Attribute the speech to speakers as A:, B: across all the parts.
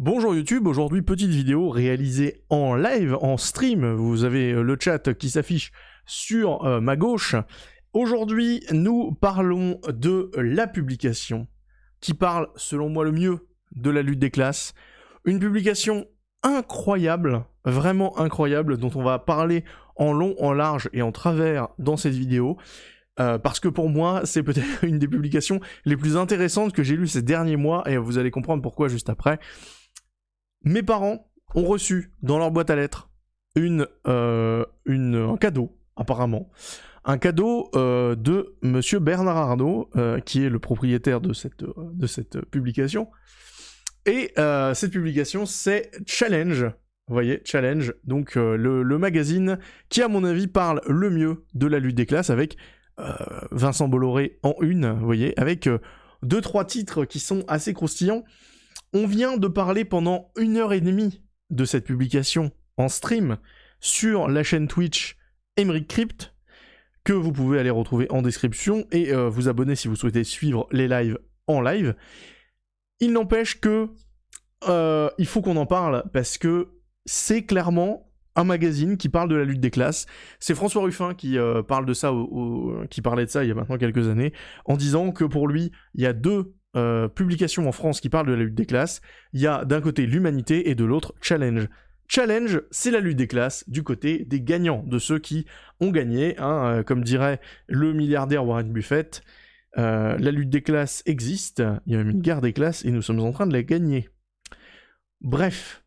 A: Bonjour YouTube, aujourd'hui petite vidéo réalisée en live, en stream. Vous avez euh, le chat qui s'affiche sur euh, ma gauche. Aujourd'hui, nous parlons de la publication qui parle, selon moi, le mieux de la lutte des classes. Une publication incroyable, vraiment incroyable, dont on va parler en long, en large et en travers dans cette vidéo. Euh, parce que pour moi, c'est peut-être une des publications les plus intéressantes que j'ai lues ces derniers mois, et vous allez comprendre pourquoi juste après. Mes parents ont reçu dans leur boîte à lettres une, euh, un cadeau, apparemment. Un cadeau euh, de monsieur Bernard Arnault, qui est le propriétaire de cette, de cette publication. Et cette publication, c'est Challenge, vous voyez, Challenge, donc le, le, magazine qui, à mon avis, parle le mieux de la lutte des classes avec euh, Vincent Bolloré en une, vous voyez, avec euh, deux trois titres qui sont assez croustillants. On vient de parler pendant une heure et demie de cette publication en stream sur la chaîne Twitch Emeric Crypt, que vous pouvez aller retrouver en description et euh, vous abonner si vous souhaitez suivre les lives en live. Il n'empêche que il faut qu'on en parle parce que c'est clairement un magazine qui parle de la lutte des classes. C'est François Ruffin qui euh, de ça, qui parlait de ça il y a maintenant quelques années, en disant que pour lui, il y a deux euh, publications en France qui parlent de la lutte des classes. Il y a d'un côté l'humanité et de l'autre Challenge. Challenge, c'est la lutte des classes du côté des gagnants, de ceux qui ont gagné, hein, euh, comme dirait le milliardaire Warren Buffett. la lutte des classes existe, il y a même une guerre des classes et nous sommes en train de la gagner. Bref,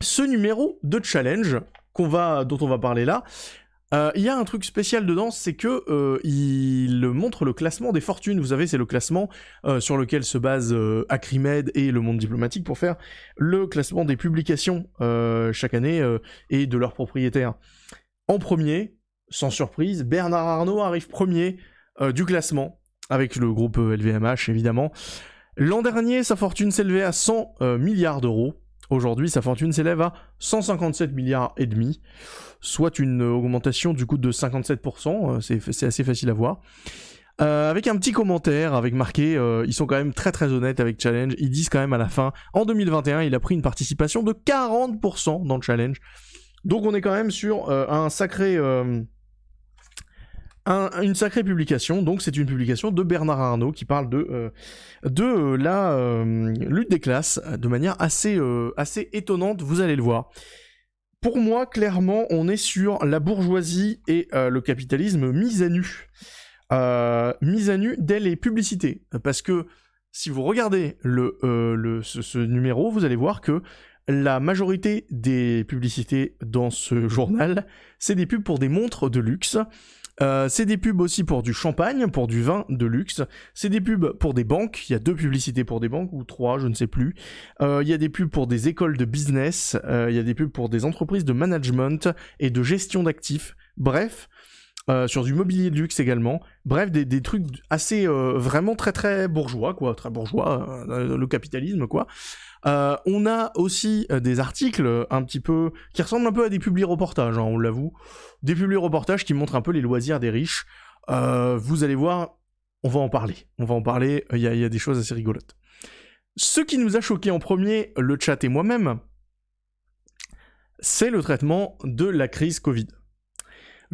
A: ce numéro de challenge dont on va parler là, euh, il y a un truc spécial dedans, c'est que euh, il montre le classement des fortunes. Vous savez, c'est le classement euh, sur lequel se base Acrimed et le monde diplomatique pour faire le classement des publications chaque année et de leurs propriétaires. En premier, sans surprise, Bernard Arnault arrive premier du classement avec le groupe LVMH évidemment. L'an dernier, sa fortune s'élevait à 100 milliards d'euros. Aujourd'hui, sa fortune s'élève à 157 milliards et demi, soit une augmentation du coup de 57%, euh, c'est assez facile à voir. Euh, avec un petit commentaire, avec marqué, euh, ils sont quand même très très honnêtes avec Challenge, ils disent quand même à la fin, en 2021, il a pris une participation de 40% dans le Challenge. Donc on est quand même sur un sacré une sacrée publication, donc c'est une publication de Bernard Arnault qui parle de, euh, euh, la euh, lutte des classes de manière assez, assez étonnante, vous allez le voir. Pour moi, clairement, on est sur la bourgeoisie et le capitalisme mis à nu. mis à nu dès les publicités. Parce que si vous regardez ce, numéro, vous allez voir que la majorité des publicités dans ce journal, c'est des pubs pour des montres de luxe. Euh, c'est des pubs aussi pour du champagne, pour du vin de luxe. C'est des pubs pour des banques. Il y a deux publicités pour des banques ou trois, je ne sais plus. Euh, il y a des pubs pour des écoles de business. Euh, il y a des pubs pour des entreprises de management et de gestion d'actifs. Bref. Sur du mobilier de luxe également. Bref, des, trucs assez vraiment très très bourgeois, quoi, très bourgeois, le capitalisme, quoi. Euh, on a aussi euh, des articles un petit peu qui ressemblent un peu à des publi-reportages, hein, on l'avoue, des publi-reportages qui montrent un peu les loisirs des riches. Euh, vous allez voir, on va en parler, on va en parler. Il y, a des choses assez rigolotes. Ce qui nous a choqué en premier, le chat et moi-même, c'est le traitement de la crise Covid.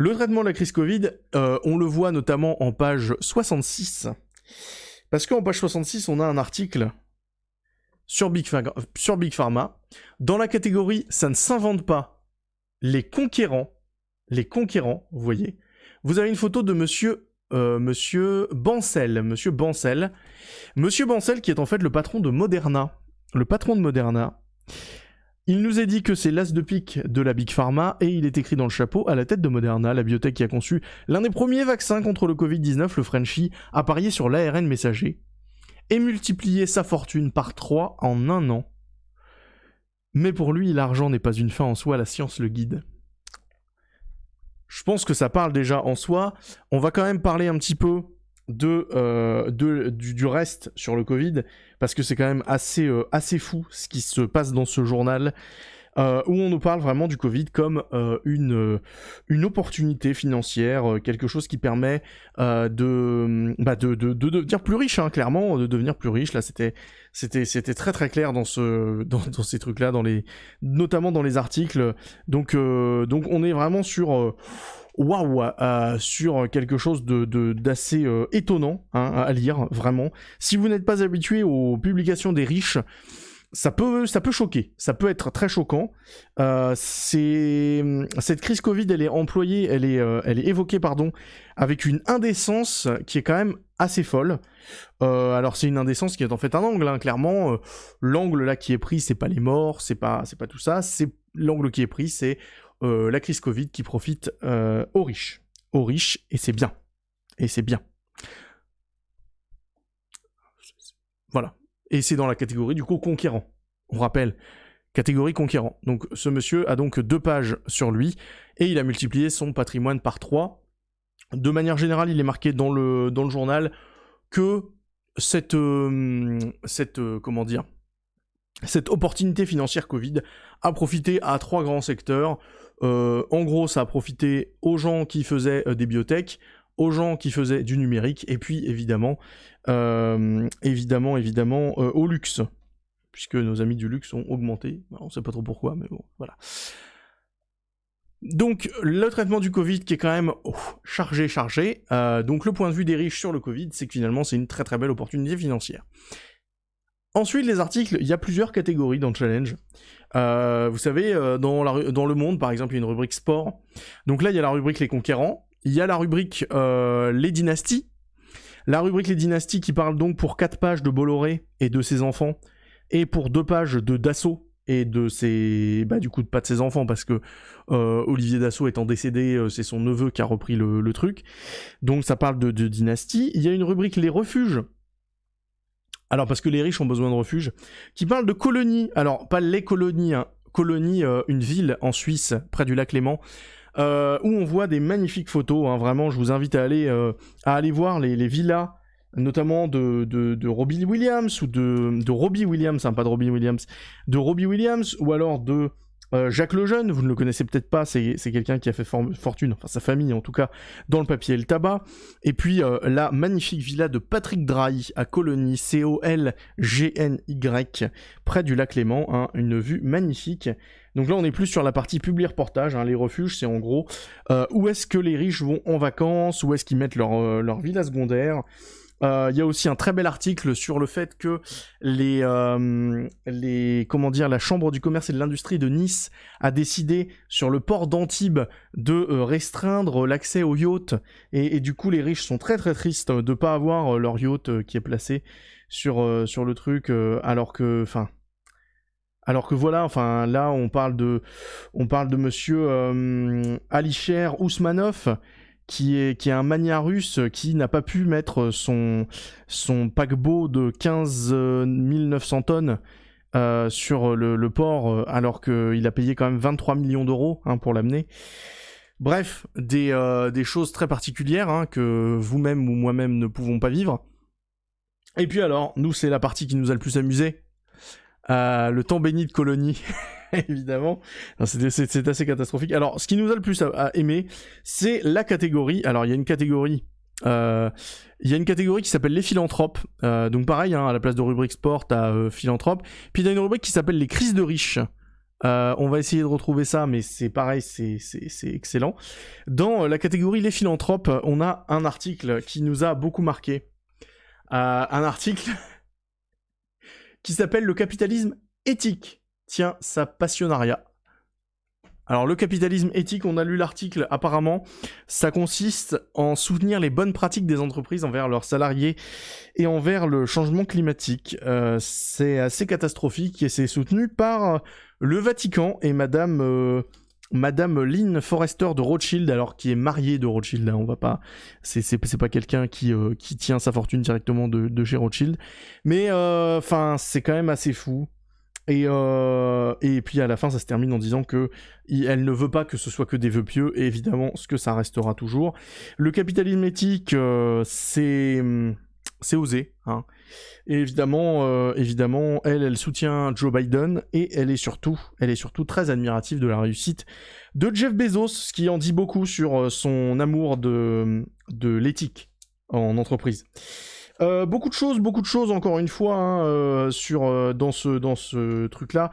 A: Le traitement de la crise Covid, on le voit notamment en page 66. Parce qu'en page 66, on a un article sur Big, sur Big Pharma. Dans la catégorie ça ne s'invente pas, les conquérants, les conquérants, vous voyez, vous avez une photo de monsieur, euh, monsieur Bancel, monsieur Bancel, monsieur Bancel qui est en fait le patron de Moderna, le patron de Moderna. Il nous est dit que c'est l'as de pique de la Big Pharma et il est écrit dans le chapeau à la tête de Moderna, la biotech qui a conçu l'un des premiers vaccins contre le Covid-19, le Frenchie, a parié sur l'ARN messager et multiplier sa fortune par 3 en un an. Mais pour lui, l'argent n'est pas une fin en soi, la science le guide. Je pense que ça parle déjà en soi. On va quand même parler un petit peu euh, du, reste sur le Covid, parce que c'est quand même assez, euh, assez fou ce qui se passe dans ce journal. euh, où on nous parle vraiment du Covid comme euh, une, euh, une opportunité financière, quelque chose qui permet de, bah de, de, de, devenir plus riche, hein, clairement, de devenir plus riche. Là, c'était c'était très très clair dans ce dans, dans ces trucs là, dans les notamment dans les articles. Donc donc on est vraiment sur waouh sur quelque chose de d'assez étonnant hein, à lire vraiment. Si vous n'êtes pas habitué aux publications des riches ça peut, ça peut choquer, ça peut être très choquant. Euh, cette crise Covid, elle est employée, elle est, euh, elle est évoquée, pardon, avec une indécence qui est quand même assez folle. Euh, alors c'est une indécence qui est en fait un angle, hein, clairement. Euh, l'angle là qui est pris, c'est pas les morts, c'est pas, c'est pas tout ça. C'est l'angle qui est pris, c'est euh, la crise Covid qui profite aux riches, aux riches, et c'est bien, et c'est bien. Voilà. Et c'est dans la catégorie du coup conquérant. On rappelle, catégorie conquérant. Donc ce monsieur a donc deux pages sur lui et il a multiplié son patrimoine par trois. De manière générale, il est marqué dans le, journal que cette, euh, cette euh, comment dire, cette opportunité financière Covid a profité à trois grands secteurs. Euh, en gros, ça a profité aux gens qui faisaient des biotech, aux gens qui faisaient du numérique, et puis évidemment, euh, évidemment, évidemment, euh, au luxe, puisque nos amis du luxe ont augmenté. on ne sait pas trop pourquoi, mais bon, voilà. Donc le traitement du Covid qui est quand même oh, chargé, chargé. Euh, donc le point de vue des riches sur le Covid, c'est que finalement c'est une très très belle opportunité financière. Ensuite, les articles, il y a plusieurs catégories dans le challenge. Vous savez, dans, la, dans, le monde, par exemple, il y a une rubrique sport. Donc là, il y a la rubrique les conquérants. Il y a la rubrique euh, Les dynasties. La rubrique Les dynasties qui parle donc pour 4 pages de Bolloré et de ses enfants, et pour 2 pages de Dassault et de ses... Bah du coup pas de ses enfants, parce que euh, Olivier Dassault étant décédé, euh, c'est son neveu qui a repris le, truc. Donc ça parle de, de dynastie. Il y a une rubrique Les refuges, alors parce que les riches ont besoin de refuges, qui parle de colonies. Alors pas les colonies, hein. colonie, une ville en Suisse près du lac Léman, euh, où on voit des magnifiques photos. Hein, vraiment, je vous invite à aller, euh, à aller voir les, villas, notamment de, de, Robbie Williams ou de, de Robbie Williams, hein, pas de Robbie Williams, de Robbie Williams ou alors de euh, Jacques Lejeune, vous ne le connaissez peut-être pas, c'est quelqu'un qui a fait fortune, enfin sa famille en tout cas, dans le papier et le tabac. Et puis la magnifique villa de Patrick Drahi à Colonie, C-O-L-G-N-Y, près du lac Léman, hein, une vue magnifique. Donc là, on est plus sur la partie public-reportage. Hein. Les refuges, c'est en gros euh, où est-ce que les riches vont en vacances, où est-ce qu'ils mettent leur, euh, leur villa secondaire. Euh, il y a aussi un très bel article sur le fait que les, les comment dire la chambre du commerce et de l'industrie de Nice a décidé sur le port d'Antibes de restreindre l'accès aux yachts. Et, du coup les riches sont très très tristes de pas avoir leur yacht qui est placé sur sur le truc alors que enfin alors que voilà, enfin là on parle de, on parle de Monsieur euh, Alisher Ousmanov, qui est, qui est un mania russe qui n'a pas pu mettre son, son paquebot de 15 900 tonnes euh, sur le, port, euh, alors qu'il a payé quand même 23 millions d'euros hein, pour l'amener. Bref, des, des, choses très particulières hein, que vous-même ou moi-même ne pouvons pas vivre. Et puis alors, nous c'est la partie qui nous a le plus amusé, le temps béni de colonie, évidemment. C'est assez catastrophique. Alors, ce qui nous a le plus à, aimer, c'est la catégorie. Alors, il y a une catégorie. Euh, il une catégorie qui s'appelle les philanthropes. Euh, donc pareil, hein, à la place de rubrique sport, t'as euh, philanthrope. Puis il y une rubrique qui s'appelle les crises de riches. on va essayer de retrouver ça, mais c'est pareil, c'est excellent. Dans la catégorie les philanthropes, on a un article qui nous a beaucoup marqué. un article qui s'appelle Le capitalisme éthique. Tiens, ça passionnariat. Alors le capitalisme éthique, on a lu l'article apparemment, ça consiste en soutenir les bonnes pratiques des entreprises envers leurs salariés et envers le changement climatique. Euh, c'est assez catastrophique et c'est soutenu par le Vatican et Madame euh, Madame Lynn Forrester de Rothschild, alors qui est mariée de Rothschild, là, on va pas, c'est pas quelqu'un qui euh, qui tient sa fortune directement de, de chez Rothschild, mais enfin c'est quand même assez fou. Et, euh, et puis à la fin, ça se termine en disant que elle ne veut pas que ce soit que des vœux pieux, et évidemment, ce que ça restera toujours. Le capitalisme éthique, c'est c'est osé. Hein. Et évidemment, euh, évidemment, elle, elle soutient Joe Biden et elle est surtout, elle est surtout très admirative de la réussite de Jeff Bezos, ce qui en dit beaucoup sur euh, son amour de, de l'éthique en entreprise. Euh, beaucoup de choses, beaucoup de choses encore une fois hein, sur dans ce dans ce truc là.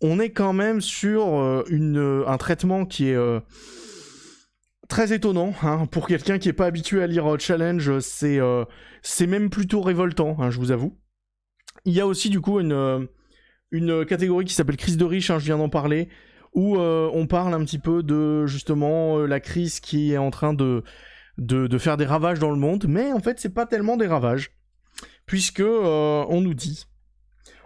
A: On est quand même sur une, un traitement qui est très étonnant hein, pour quelqu'un qui n'est pas habitué à lire euh, Challenge. C'est euh, c'est même plutôt révoltant, hein, je vous avoue. Il y a aussi du coup une, euh, une catégorie qui s'appelle crise de riche, je viens d'en parler, où on parle un petit peu de justement la crise qui est en train de, de, faire des ravages dans le monde, mais en fait c'est pas tellement des ravages, puisque on nous dit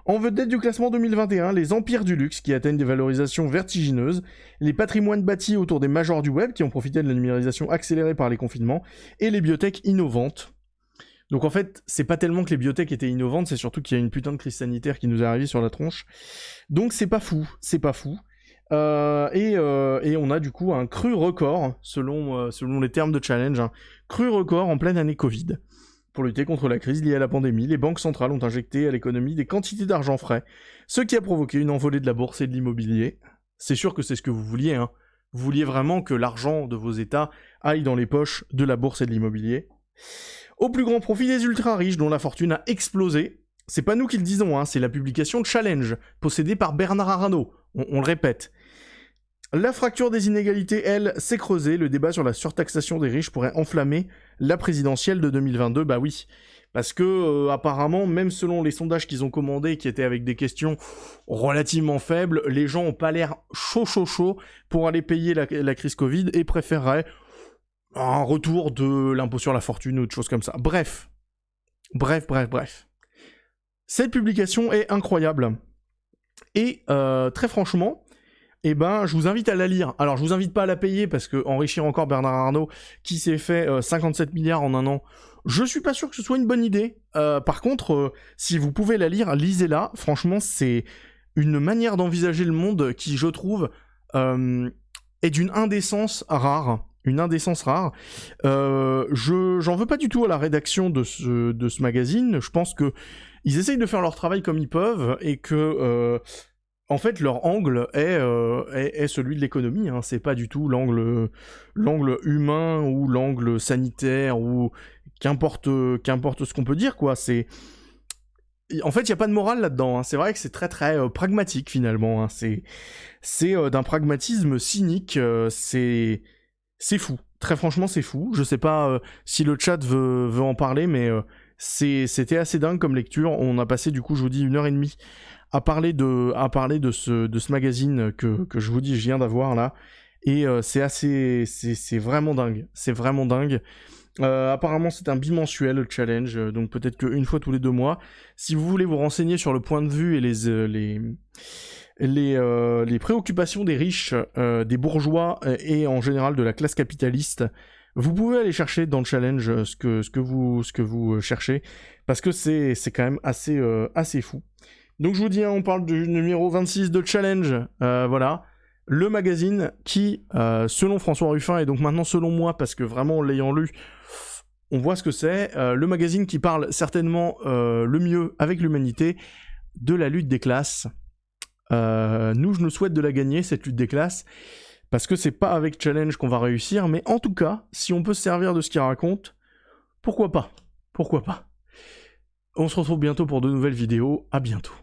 A: en vedette du classement 2021, les empires du luxe qui atteignent des valorisations vertigineuses, les patrimoines bâtis autour des majors du web qui ont profité de la numérisation accélérée par les confinements, et les biotech innovantes. Donc en fait, c'est pas tellement que les biotech étaient innovantes, c'est surtout qu'il y a une putain de crise sanitaire qui nous est arrivée sur la tronche. Donc c'est pas fou, c'est pas fou. Euh, euh, et, on a du coup un cru record, selon, euh, selon les termes de challenge, un cru record en pleine année Covid. Pour lutter contre la crise liée à la pandémie, les banques centrales ont injecté à l'économie des quantités d'argent frais, ce qui a provoqué une envolée de la bourse et de l'immobilier. C'est sûr que c'est ce que vous vouliez, hein. Vous vouliez vraiment que l'argent de vos États aille dans les poches de la bourse et de l'immobilier. Au plus grand profit des ultra-riches dont la fortune a explosé. C'est pas nous qui le disons, hein, c'est la publication Challenge, possédée par Bernard Arnault. on le répète. La fracture des inégalités, elle, s'est creusée. Le débat sur la surtaxation des riches pourrait enflammer la présidentielle de 2022. Bah oui. Parce que euh, apparemment, même selon les sondages qu'ils ont commandés, qui étaient avec des questions relativement faibles, les gens ont pas l'air chaud chaud chaud pour aller payer la, crise Covid et préféreraient un retour de l'impôt sur la fortune ou de choses comme ça. Bref. Bref, bref, bref. Cette publication est incroyable. Et euh, très franchement, eh ben, je vous invite à la lire. Alors, je vous invite pas à la payer parce que enrichir encore Bernard Arnault, qui s'est fait 57 euh, milliards en un an, je suis pas sûr que ce soit une bonne idée. Euh, par contre, euh, si vous pouvez la lire, lisez-la. Franchement, c'est une manière d'envisager le monde qui, je trouve, est d'une indécence rare. Une indécence rare. je j'en veux pas du tout à la rédaction de ce, de ce magazine. Je pense que ils essayent de faire leur travail comme ils peuvent et que en fait, leur angle est, euh, est, celui de l'économie. Hein. C'est pas du tout l'angle, l'angle humain ou l'angle sanitaire ou qu'importe, ce qu'on peut dire, quoi. C'est, en fait, il y a pas de morale là-dedans. Hein. C'est vrai que c'est très très euh, pragmatique finalement. Hein. C'est, euh, d'un pragmatisme cynique. c'est, fou. Très franchement, c'est fou. Je sais pas si le chat veut, veut en parler, mais c'était assez dingue comme lecture. On a passé du coup, je vous dis, une heure et demie à parler de, à parler de ce, de ce magazine que, que je vous dis, je viens d'avoir là. Et euh, c'est assez, c'est vraiment dingue. C'est vraiment dingue. Euh, apparemment, c'est un bimensuel le challenge, donc peut-être qu'une fois tous les deux mois. Si vous voulez vous renseigner sur le point de vue et les euh, les les, les préoccupations des riches, des bourgeois et en général de la classe capitaliste, vous pouvez aller chercher dans le challenge ce que ce que vous ce que vous cherchez parce que c'est c'est quand même assez assez fou. Donc je vous dis, hein, on parle du numéro 26 de Challenge, euh, voilà. Le magazine qui, euh, selon François Ruffin, et donc maintenant selon moi, parce que vraiment l'ayant lu, on voit ce que c'est, euh, le magazine qui parle certainement le mieux avec l'humanité de la lutte des classes. nous, je nous souhaite de la gagner, cette lutte des classes, parce que c'est pas avec Challenge qu'on va réussir, mais en tout cas, si on peut se servir de ce qu'il raconte, pourquoi pas? Pourquoi pas? On se retrouve bientôt pour de nouvelles vidéos, à bientôt.